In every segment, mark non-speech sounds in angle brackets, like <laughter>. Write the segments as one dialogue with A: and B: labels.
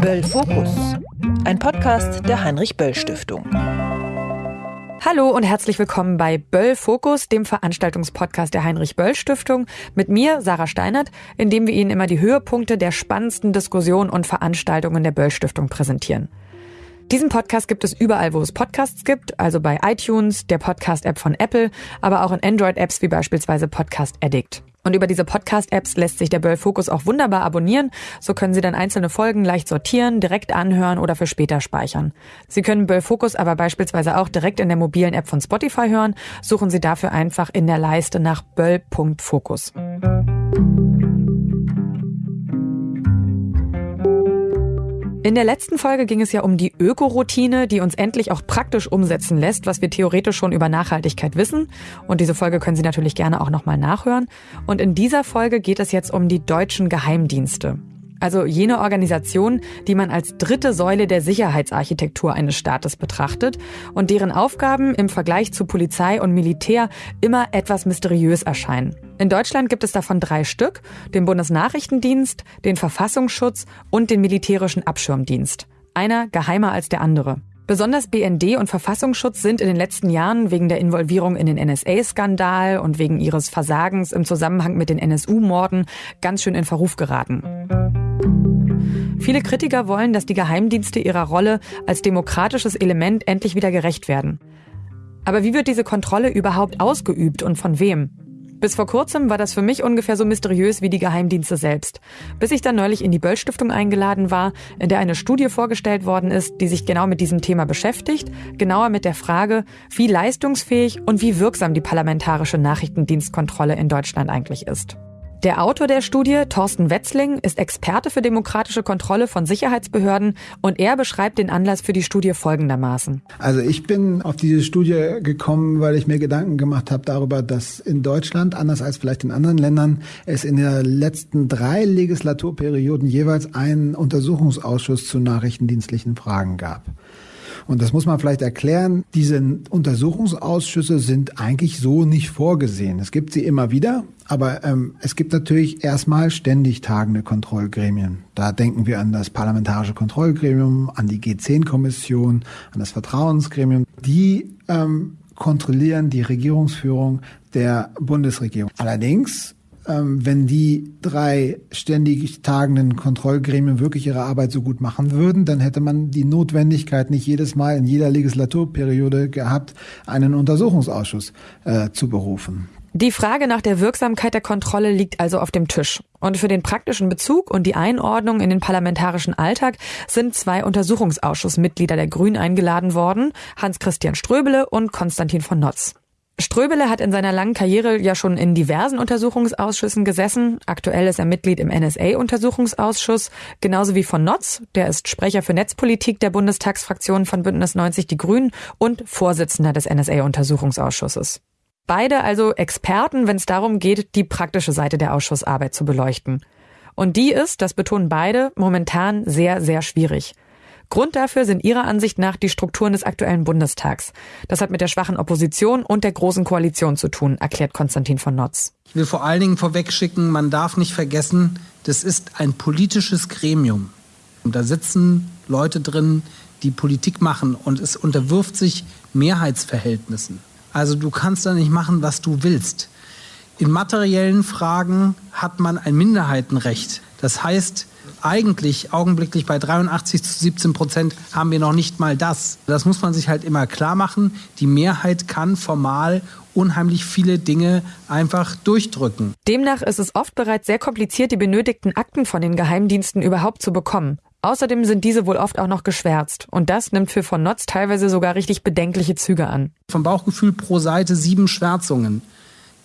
A: Böll Fokus, ein Podcast der Heinrich Böll Stiftung.
B: Hallo und herzlich willkommen bei Böll Fokus, dem Veranstaltungspodcast der Heinrich Böll Stiftung, mit mir, Sarah Steinert, in dem wir Ihnen immer die Höhepunkte der spannendsten Diskussionen und Veranstaltungen der Böll Stiftung präsentieren. Diesen Podcast gibt es überall, wo es Podcasts gibt, also bei iTunes, der Podcast-App von Apple, aber auch in Android-Apps wie beispielsweise Podcast Addict. Und über diese Podcast-Apps lässt sich der Böll Focus auch wunderbar abonnieren. So können Sie dann einzelne Folgen leicht sortieren, direkt anhören oder für später speichern. Sie können Böll Focus aber beispielsweise auch direkt in der mobilen App von Spotify hören. Suchen Sie dafür einfach in der Leiste nach böll.fokus. In der letzten Folge ging es ja um die Ökoroutine, die uns endlich auch praktisch umsetzen lässt, was wir theoretisch schon über Nachhaltigkeit wissen. Und diese Folge können Sie natürlich gerne auch nochmal nachhören. Und in dieser Folge geht es jetzt um die deutschen Geheimdienste. Also jene Organisation, die man als dritte Säule der Sicherheitsarchitektur eines Staates betrachtet und deren Aufgaben im Vergleich zu Polizei und Militär immer etwas mysteriös erscheinen. In Deutschland gibt es davon drei Stück, den Bundesnachrichtendienst, den Verfassungsschutz und den militärischen Abschirmdienst. Einer geheimer als der andere. Besonders BND und Verfassungsschutz sind in den letzten Jahren wegen der Involvierung in den NSA-Skandal und wegen ihres Versagens im Zusammenhang mit den NSU-Morden ganz schön in Verruf geraten. Viele Kritiker wollen, dass die Geheimdienste ihrer Rolle als demokratisches Element endlich wieder gerecht werden. Aber wie wird diese Kontrolle überhaupt ausgeübt und von wem? Bis vor kurzem war das für mich ungefähr so mysteriös wie die Geheimdienste selbst. Bis ich dann neulich in die Böll Stiftung eingeladen war, in der eine Studie vorgestellt worden ist, die sich genau mit diesem Thema beschäftigt, genauer mit der Frage, wie leistungsfähig und wie wirksam die parlamentarische Nachrichtendienstkontrolle in Deutschland eigentlich ist. Der Autor der Studie, Thorsten Wetzling, ist Experte für demokratische Kontrolle von Sicherheitsbehörden und er beschreibt den Anlass für die Studie folgendermaßen.
C: Also ich bin auf diese Studie gekommen, weil ich mir Gedanken gemacht habe darüber, dass in Deutschland, anders als vielleicht in anderen Ländern, es in den letzten drei Legislaturperioden jeweils einen Untersuchungsausschuss zu nachrichtendienstlichen Fragen gab. Und das muss man vielleicht erklären. Diese Untersuchungsausschüsse sind eigentlich so nicht vorgesehen. Es gibt sie immer wieder, aber ähm, es gibt natürlich erstmal ständig tagende Kontrollgremien. Da denken wir an das Parlamentarische Kontrollgremium, an die G10-Kommission, an das Vertrauensgremium. Die ähm, kontrollieren die Regierungsführung der Bundesregierung. Allerdings wenn die drei ständig tagenden Kontrollgremien wirklich ihre Arbeit so gut machen würden, dann hätte man die Notwendigkeit nicht jedes Mal in jeder Legislaturperiode gehabt, einen Untersuchungsausschuss äh, zu berufen.
B: Die Frage nach der Wirksamkeit der Kontrolle liegt also auf dem Tisch. Und für den praktischen Bezug und die Einordnung in den parlamentarischen Alltag sind zwei Untersuchungsausschussmitglieder der Grünen eingeladen worden, Hans-Christian Ströbele und Konstantin von Notz. Ströbele hat in seiner langen Karriere ja schon in diversen Untersuchungsausschüssen gesessen. Aktuell ist er Mitglied im NSA-Untersuchungsausschuss, genauso wie von Notz, der ist Sprecher für Netzpolitik der Bundestagsfraktion von Bündnis 90 Die Grünen und Vorsitzender des NSA-Untersuchungsausschusses. Beide also Experten, wenn es darum geht, die praktische Seite der Ausschussarbeit zu beleuchten. Und die ist, das betonen beide, momentan sehr, sehr schwierig. Grund dafür sind ihrer Ansicht nach die Strukturen des aktuellen Bundestags. Das hat mit der schwachen Opposition und der großen Koalition zu tun, erklärt Konstantin von Notz.
D: Ich will vor allen Dingen vorwegschicken, man darf nicht vergessen, das ist ein politisches Gremium. Und da sitzen Leute drin, die Politik machen und es unterwirft sich Mehrheitsverhältnissen. Also du kannst da nicht machen, was du willst. In materiellen Fragen hat man ein Minderheitenrecht. Das heißt, eigentlich augenblicklich bei 83 zu 17 Prozent haben wir noch nicht mal das. Das muss man sich halt immer klar machen. Die Mehrheit kann formal unheimlich viele Dinge einfach durchdrücken.
B: Demnach ist es oft bereits sehr kompliziert, die benötigten Akten von den Geheimdiensten überhaupt zu bekommen. Außerdem sind diese wohl oft auch noch geschwärzt. Und das nimmt für von Notz teilweise sogar richtig bedenkliche Züge an.
D: Vom Bauchgefühl pro Seite sieben Schwärzungen.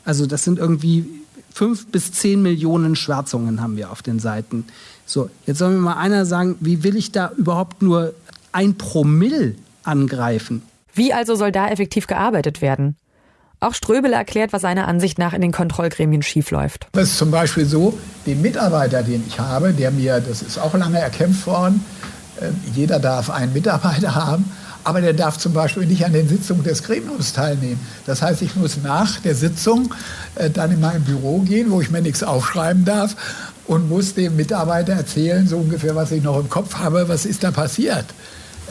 D: Also das sind irgendwie fünf bis zehn Millionen Schwärzungen haben wir auf den Seiten. So, jetzt soll mir mal einer sagen, wie will ich da überhaupt nur ein Promille angreifen?
B: Wie also soll da effektiv gearbeitet werden? Auch Ströbele erklärt, was seiner Ansicht nach in den Kontrollgremien schiefläuft.
E: Das ist zum Beispiel so, den Mitarbeiter, den ich habe, der mir, das ist auch lange erkämpft worden, äh, jeder darf einen Mitarbeiter <laughs> haben, aber der darf zum Beispiel nicht an den Sitzungen des Gremiums teilnehmen. Das heißt, ich muss nach der Sitzung äh, dann in mein Büro gehen, wo ich mir nichts aufschreiben darf und muss dem Mitarbeiter erzählen, so ungefähr, was ich noch im Kopf habe, was ist da passiert.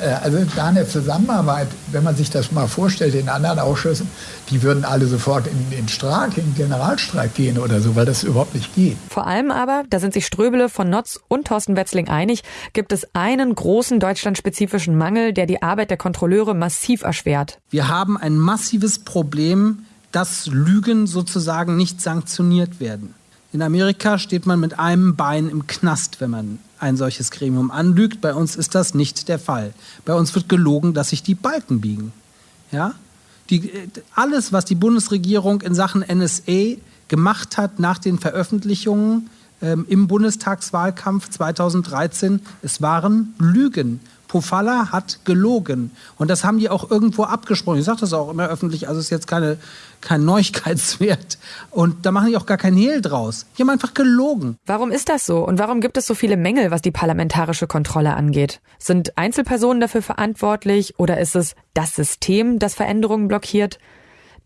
E: Äh, also da eine Zusammenarbeit, wenn man sich das mal vorstellt in anderen Ausschüssen, die würden alle sofort in den Streik, in den Generalstreik gehen oder so, weil das überhaupt nicht geht.
B: Vor allem aber, da sind sich Ströbele von Notz und Thorsten Wetzling einig, gibt es einen großen deutschlandspezifischen Mangel, der die Arbeit der Kontrolleure massiv erschwert.
D: Wir haben ein massives Problem, dass Lügen sozusagen nicht sanktioniert werden. In Amerika steht man mit einem Bein im Knast, wenn man ein solches Gremium anlügt. Bei uns ist das nicht der Fall. Bei uns wird gelogen, dass sich die Balken biegen. Ja? Die, alles, was die Bundesregierung in Sachen NSA gemacht hat nach den Veröffentlichungen ähm, im Bundestagswahlkampf 2013, es waren Lügen. Pofalla hat gelogen. Und das haben die auch irgendwo abgesprochen. Ich sage das auch immer öffentlich, also ist jetzt keine, kein Neuigkeitswert. Und da machen die auch gar kein Hehl draus. Die haben einfach gelogen.
B: Warum ist das so? Und warum gibt es so viele Mängel, was die parlamentarische Kontrolle angeht? Sind Einzelpersonen dafür verantwortlich oder ist es das System, das Veränderungen blockiert?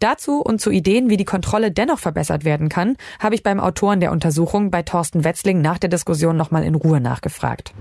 B: Dazu und zu Ideen, wie die Kontrolle dennoch verbessert werden kann, habe ich beim Autoren der Untersuchung bei Thorsten Wetzling nach der Diskussion nochmal in Ruhe nachgefragt.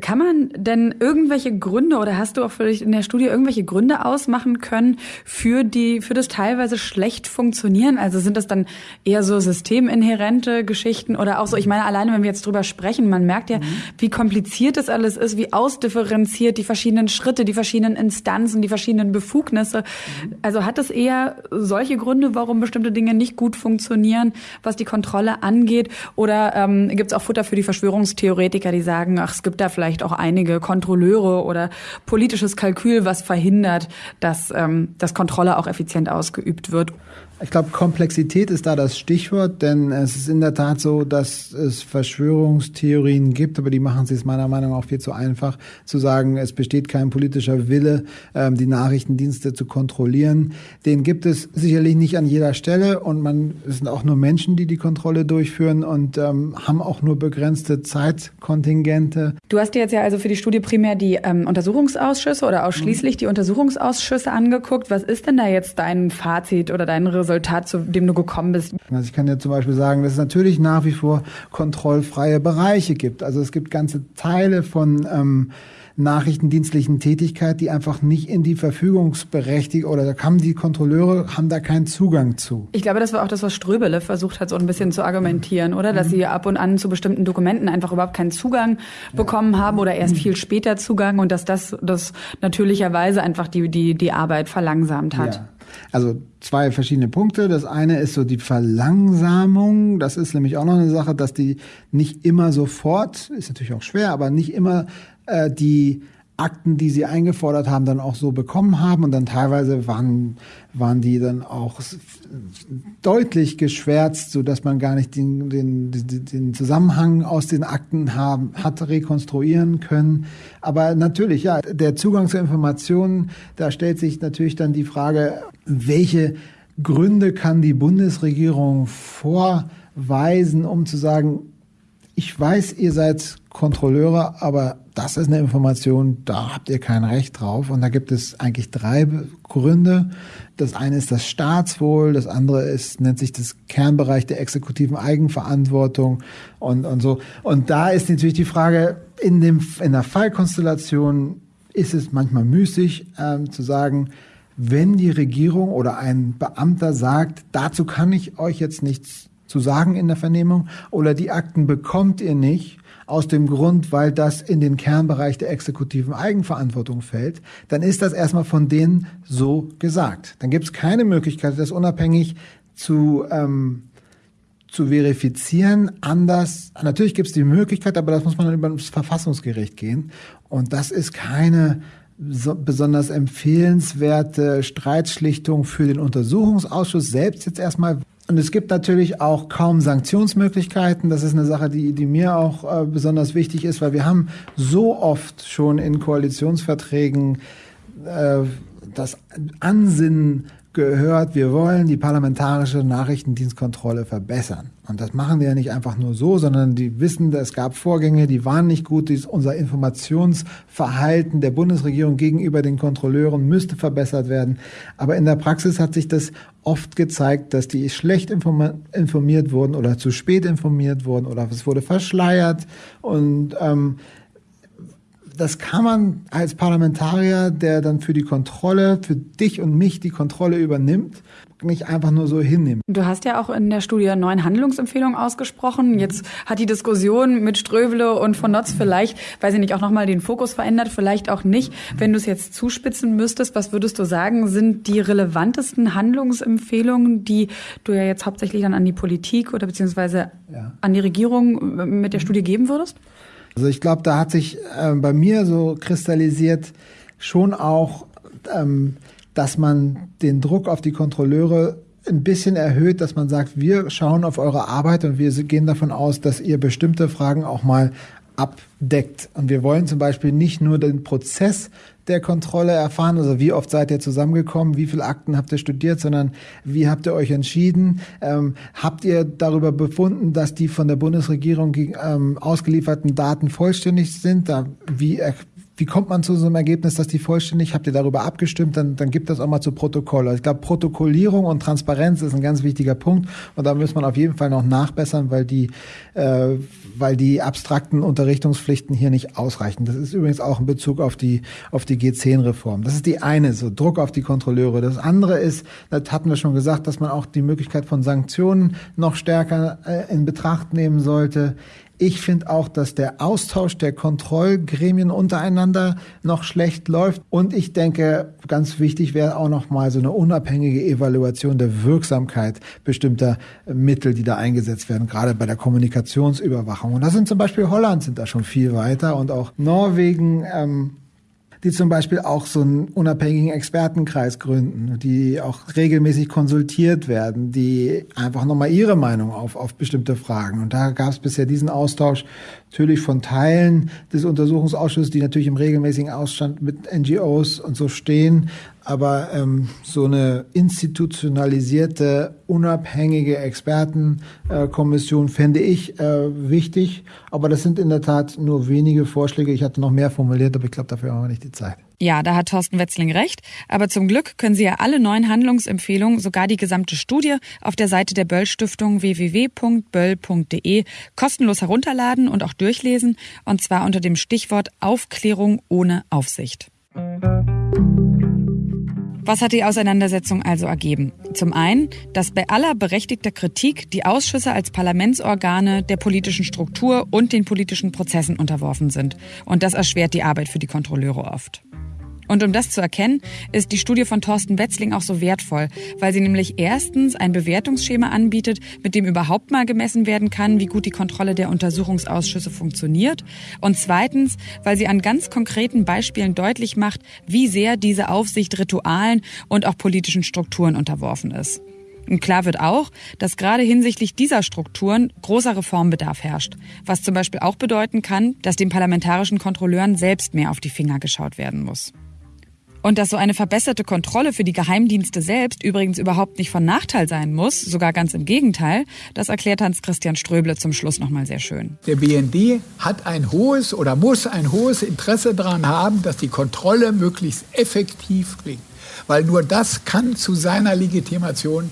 F: Kann man denn irgendwelche Gründe oder hast du auch vielleicht in der Studie irgendwelche Gründe ausmachen können für die, für das teilweise schlecht funktionieren? Also sind das dann eher so systeminhärente Geschichten oder auch so, ich meine, alleine wenn wir jetzt drüber sprechen, man merkt ja, mhm. wie kompliziert das alles ist, wie ausdifferenziert die verschiedenen Schritte, die verschiedenen Instanzen, die verschiedenen Befugnisse. Mhm. Also hat es eher solche Gründe, warum bestimmte Dinge nicht gut funktionieren, was die Kontrolle angeht? Oder ähm, gibt es auch Futter für die Verschwörungstheoretiker, die sagen, ach, es gibt da vielleicht vielleicht auch einige Kontrolleure oder politisches Kalkül, was verhindert, dass, ähm, dass Kontrolle auch effizient ausgeübt wird.
C: Ich glaube, Komplexität ist da das Stichwort, denn es ist in der Tat so, dass es Verschwörungstheorien gibt, aber die machen es meiner Meinung nach auch viel zu einfach, zu sagen, es besteht kein politischer Wille, ähm, die Nachrichtendienste zu kontrollieren. Den gibt es sicherlich nicht an jeder Stelle und man es sind auch nur Menschen, die die Kontrolle durchführen und ähm, haben auch nur begrenzte Zeitkontingente.
F: Du hast dir jetzt ja also für die Studie primär die ähm, Untersuchungsausschüsse oder ausschließlich mhm. die Untersuchungsausschüsse angeguckt. Was ist denn da jetzt dein Fazit oder dein Resultat? Resultat, zu dem du gekommen bist?
C: Also ich kann ja zum Beispiel sagen, dass es natürlich nach wie vor kontrollfreie Bereiche gibt. Also es gibt ganze Teile von ähm, nachrichtendienstlichen Tätigkeit, die einfach nicht in die Verfügungsberechtigung oder da haben die Kontrolleure haben da keinen Zugang zu.
F: Ich glaube, das war auch das, was Ströbele versucht hat, so ein bisschen zu argumentieren, oder? Dass mhm. sie ab und an zu bestimmten Dokumenten einfach überhaupt keinen Zugang bekommen haben oder erst viel später Zugang und dass das, das natürlicherweise einfach die, die, die Arbeit verlangsamt hat.
C: Ja. Also zwei verschiedene Punkte. Das eine ist so die Verlangsamung. Das ist nämlich auch noch eine Sache, dass die nicht immer sofort, ist natürlich auch schwer, aber nicht immer äh, die Akten, die sie eingefordert haben, dann auch so bekommen haben. Und dann teilweise waren, waren die dann auch deutlich geschwärzt, so dass man gar nicht den, den, den Zusammenhang aus den Akten haben, hat rekonstruieren können. Aber natürlich, ja, der Zugang zu Informationen, da stellt sich natürlich dann die Frage, welche Gründe kann die Bundesregierung vorweisen, um zu sagen, ich weiß, ihr seid Kontrolleure, aber das ist eine Information, da habt ihr kein Recht drauf. Und da gibt es eigentlich drei Gründe. Das eine ist das Staatswohl, das andere ist, nennt sich das Kernbereich der exekutiven Eigenverantwortung und, und so. Und da ist natürlich die Frage, in, dem, in der Fallkonstellation ist es manchmal müßig ähm, zu sagen, wenn die Regierung oder ein Beamter sagt, dazu kann ich euch jetzt nichts zu sagen in der Vernehmung oder die Akten bekommt ihr nicht, aus dem Grund, weil das in den Kernbereich der exekutiven Eigenverantwortung fällt, dann ist das erstmal von denen so gesagt. Dann gibt es keine Möglichkeit, das unabhängig zu, ähm, zu verifizieren. Anders, natürlich gibt es die Möglichkeit, aber das muss man dann über das Verfassungsgericht gehen. Und das ist keine so besonders empfehlenswerte Streitschlichtung für den Untersuchungsausschuss selbst jetzt erstmal, und es gibt natürlich auch kaum Sanktionsmöglichkeiten. Das ist eine Sache, die, die mir auch äh, besonders wichtig ist, weil wir haben so oft schon in Koalitionsverträgen äh, das Ansinnen gehört, wir wollen die parlamentarische Nachrichtendienstkontrolle verbessern. Und das machen die ja nicht einfach nur so, sondern die wissen, es gab Vorgänge, die waren nicht gut. Unser Informationsverhalten der Bundesregierung gegenüber den Kontrolleuren müsste verbessert werden. Aber in der Praxis hat sich das oft gezeigt, dass die schlecht informiert wurden oder zu spät informiert wurden oder es wurde verschleiert. Und ähm, das kann man als Parlamentarier, der dann für die Kontrolle, für dich und mich die Kontrolle übernimmt, nicht einfach nur so hinnehmen.
F: Du hast ja auch in der Studie neun Handlungsempfehlungen ausgesprochen. Jetzt hat die Diskussion mit Ströbele und von Notz vielleicht, weiß ich nicht, auch nochmal den Fokus verändert, vielleicht auch nicht. Wenn du es jetzt zuspitzen müsstest, was würdest du sagen, sind die relevantesten Handlungsempfehlungen, die du ja jetzt hauptsächlich dann an die Politik oder beziehungsweise ja. an die Regierung mit der Studie geben würdest?
C: Also ich glaube, da hat sich äh, bei mir so kristallisiert schon auch, ähm, dass man den Druck auf die Kontrolleure ein bisschen erhöht, dass man sagt, wir schauen auf eure Arbeit und wir gehen davon aus, dass ihr bestimmte Fragen auch mal abdeckt. Und wir wollen zum Beispiel nicht nur den Prozess der Kontrolle erfahren, also wie oft seid ihr zusammengekommen, wie viele Akten habt ihr studiert, sondern wie habt ihr euch entschieden? Ähm, habt ihr darüber befunden, dass die von der Bundesregierung ähm, ausgelieferten Daten vollständig sind? Da, wie wie kommt man zu so einem Ergebnis, dass die vollständig, habt ihr darüber abgestimmt, dann, dann gibt das auch mal zu Protokoll. Also ich glaube, Protokollierung und Transparenz ist ein ganz wichtiger Punkt und da muss man auf jeden Fall noch nachbessern, weil die, äh, weil die abstrakten Unterrichtungspflichten hier nicht ausreichen. Das ist übrigens auch in Bezug auf die, auf die G10-Reform. Das ist die eine, so Druck auf die Kontrolleure. Das andere ist, das hatten wir schon gesagt, dass man auch die Möglichkeit von Sanktionen noch stärker äh, in Betracht nehmen sollte. Ich finde auch, dass der Austausch der Kontrollgremien untereinander noch schlecht läuft. Und ich denke, ganz wichtig wäre auch noch mal so eine unabhängige Evaluation der Wirksamkeit bestimmter Mittel, die da eingesetzt werden, gerade bei der Kommunikationsüberwachung. Und da sind zum Beispiel Holland sind da schon viel weiter und auch Norwegen. Ähm, die zum Beispiel auch so einen unabhängigen Expertenkreis gründen, die auch regelmäßig konsultiert werden, die einfach nochmal ihre Meinung auf, auf bestimmte Fragen. Und da gab es bisher diesen Austausch natürlich von Teilen des Untersuchungsausschusses, die natürlich im regelmäßigen Ausstand mit NGOs und so stehen, aber ähm, so eine institutionalisierte, unabhängige Expertenkommission äh, fände ich äh, wichtig. Aber das sind in der Tat nur wenige Vorschläge. Ich hatte noch mehr formuliert, aber ich glaube, dafür haben wir nicht die Zeit.
B: Ja, da hat Thorsten Wetzling recht. Aber zum Glück können Sie ja alle neuen Handlungsempfehlungen, sogar die gesamte Studie, auf der Seite der Böll Stiftung www.böll.de kostenlos herunterladen und auch durchlesen. Und zwar unter dem Stichwort Aufklärung ohne Aufsicht. Was hat die Auseinandersetzung also ergeben? Zum einen, dass bei aller berechtigter Kritik die Ausschüsse als Parlamentsorgane der politischen Struktur und den politischen Prozessen unterworfen sind. Und das erschwert die Arbeit für die Kontrolleure oft. Und um das zu erkennen, ist die Studie von Thorsten Wetzling auch so wertvoll, weil sie nämlich erstens ein Bewertungsschema anbietet, mit dem überhaupt mal gemessen werden kann, wie gut die Kontrolle der Untersuchungsausschüsse funktioniert. Und zweitens, weil sie an ganz konkreten Beispielen deutlich macht, wie sehr diese Aufsicht Ritualen und auch politischen Strukturen unterworfen ist. Und klar wird auch, dass gerade hinsichtlich dieser Strukturen großer Reformbedarf herrscht, was zum Beispiel auch bedeuten kann, dass den parlamentarischen Kontrolleuren selbst mehr auf die Finger geschaut werden muss. Und dass so eine verbesserte Kontrolle für die Geheimdienste selbst übrigens überhaupt nicht von Nachteil sein muss, sogar ganz im Gegenteil, das erklärt Hans-Christian Ströble zum Schluss nochmal sehr schön.
E: Der BND hat ein hohes oder muss ein hohes Interesse daran haben, dass die Kontrolle möglichst effektiv klingt. Weil nur das kann zu seiner Legitimation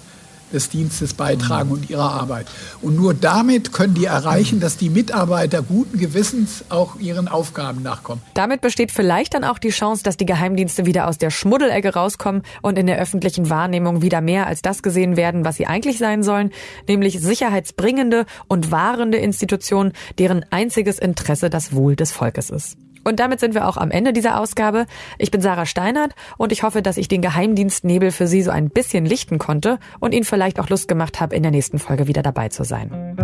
E: des Dienstes beitragen und ihrer Arbeit. Und nur damit können die erreichen, dass die Mitarbeiter guten Gewissens auch ihren Aufgaben nachkommen.
B: Damit besteht vielleicht dann auch die Chance, dass die Geheimdienste wieder aus der Schmuddelecke rauskommen und in der öffentlichen Wahrnehmung wieder mehr als das gesehen werden, was sie eigentlich sein sollen, nämlich sicherheitsbringende und wahrende Institutionen, deren einziges Interesse das Wohl des Volkes ist. Und damit sind wir auch am Ende dieser Ausgabe. Ich bin Sarah Steinert und ich hoffe, dass ich den Geheimdienstnebel für Sie so ein bisschen lichten konnte und Ihnen vielleicht auch Lust gemacht habe, in der nächsten Folge wieder dabei zu sein.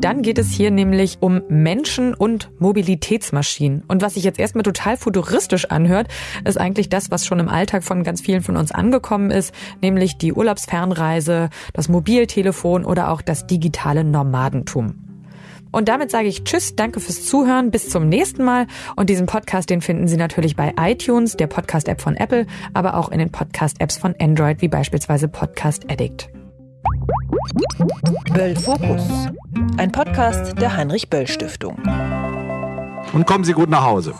B: Dann geht es hier nämlich um Menschen und Mobilitätsmaschinen. Und was sich jetzt erstmal total futuristisch anhört, ist eigentlich das, was schon im Alltag von ganz vielen von uns angekommen ist, nämlich die Urlaubsfernreise, das Mobiltelefon oder auch das digitale Nomadentum. Und damit sage ich Tschüss, danke fürs Zuhören, bis zum nächsten Mal. Und diesen Podcast, den finden Sie natürlich bei iTunes, der Podcast-App von Apple, aber auch in den Podcast-Apps von Android, wie beispielsweise Podcast Addict.
A: Böll Fokus, ein Podcast der Heinrich Böll Stiftung.
G: Und kommen Sie gut nach Hause.